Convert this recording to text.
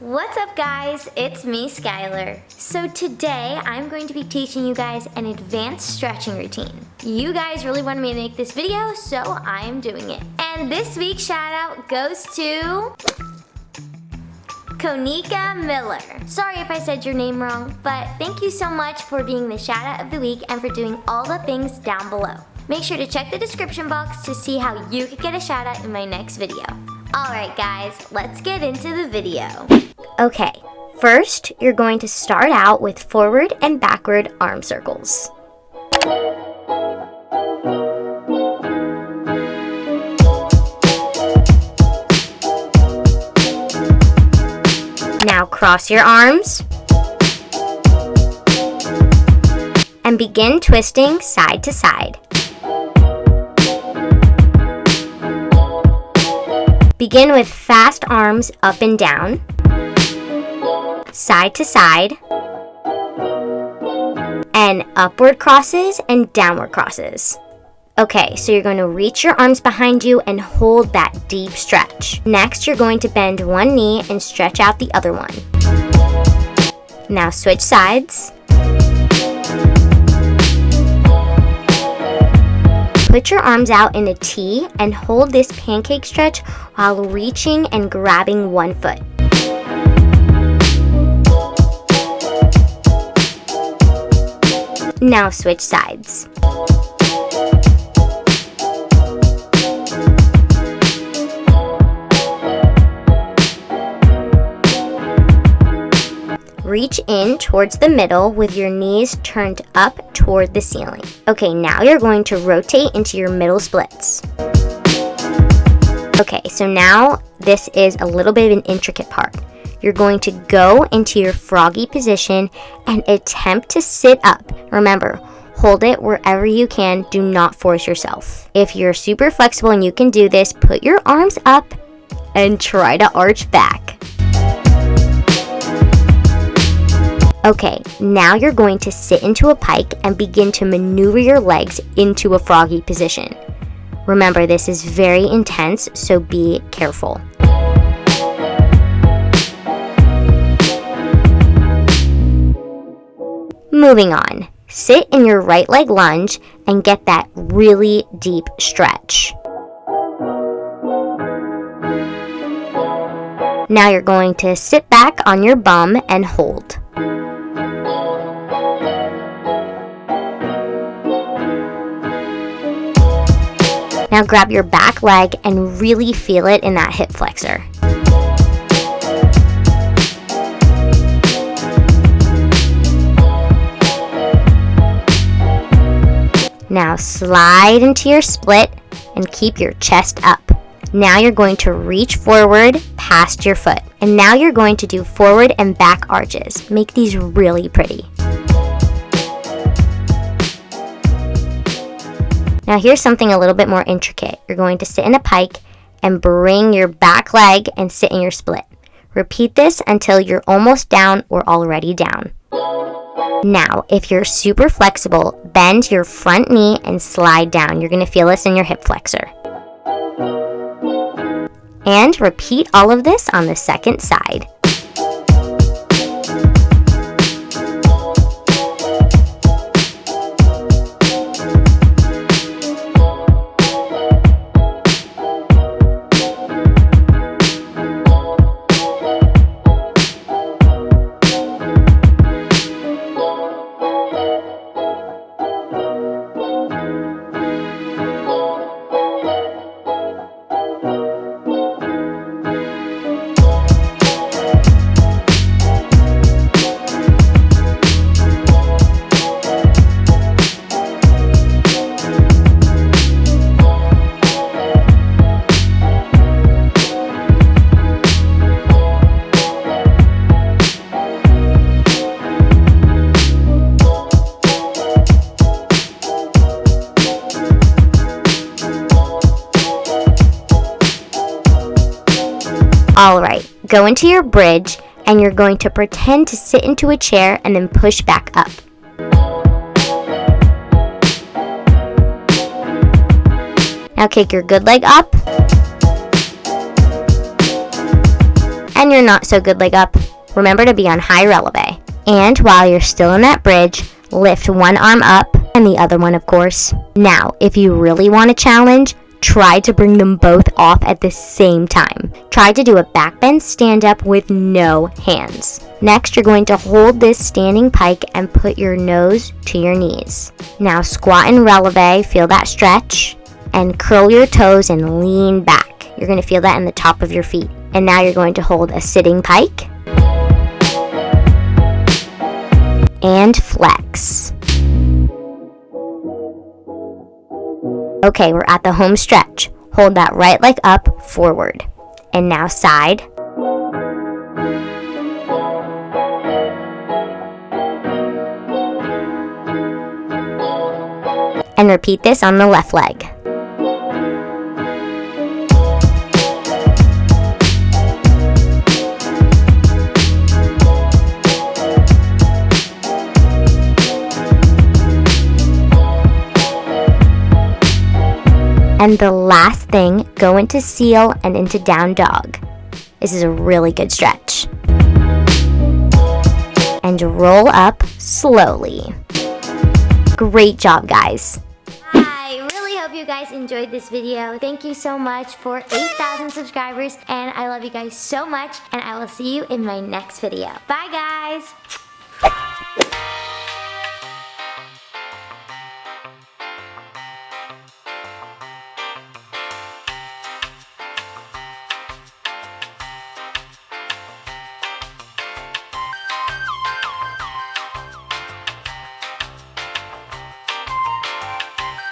What's up guys? It's me, Skylar. So today I'm going to be teaching you guys an advanced stretching routine. You guys really wanted me to make this video, so I am doing it. And this week's shout out goes to... Konika Miller. Sorry if I said your name wrong, but thank you so much for being the shout out of the week and for doing all the things down below. Make sure to check the description box to see how you could get a shout out in my next video. Alright guys, let's get into the video. Okay, first you're going to start out with forward and backward arm circles. Now cross your arms and begin twisting side to side. Begin with fast arms up and down, side to side, and upward crosses and downward crosses. Okay, so you're going to reach your arms behind you and hold that deep stretch. Next, you're going to bend one knee and stretch out the other one. Now switch sides. Put your arms out in a T and hold this pancake stretch while reaching and grabbing one foot. Now switch sides. Reach in towards the middle with your knees turned up toward the ceiling. Okay, now you're going to rotate into your middle splits. Okay, so now this is a little bit of an intricate part. You're going to go into your froggy position and attempt to sit up. Remember, hold it wherever you can. Do not force yourself. If you're super flexible and you can do this, put your arms up and try to arch back. Okay, now you're going to sit into a pike and begin to maneuver your legs into a froggy position. Remember, this is very intense, so be careful. Moving on, sit in your right leg lunge and get that really deep stretch. Now you're going to sit back on your bum and hold. Now grab your back leg and really feel it in that hip flexor. Now slide into your split and keep your chest up. Now you're going to reach forward past your foot. And now you're going to do forward and back arches. Make these really pretty. Now here's something a little bit more intricate. You're going to sit in a pike and bring your back leg and sit in your split. Repeat this until you're almost down or already down. Now, if you're super flexible, bend your front knee and slide down. You're going to feel this in your hip flexor. And repeat all of this on the second side. Go into your bridge and you're going to pretend to sit into a chair and then push back up. Now kick your good leg up and your not so good leg up, remember to be on high releve. And while you're still in that bridge, lift one arm up and the other one, of course. Now, if you really want a challenge, try to bring them both off at the same time. Try to do a back bend stand up with no hands. Next, you're going to hold this standing pike and put your nose to your knees. Now squat and releve, feel that stretch, and curl your toes and lean back. You're going to feel that in the top of your feet. And now you're going to hold a sitting pike and flex. Okay, we're at the home stretch. Hold that right leg up forward. And now side. And repeat this on the left leg. And the last thing, go into seal and into down dog. This is a really good stretch. And roll up slowly. Great job, guys. I really hope you guys enjoyed this video. Thank you so much for 8,000 subscribers and I love you guys so much and I will see you in my next video. Bye guys!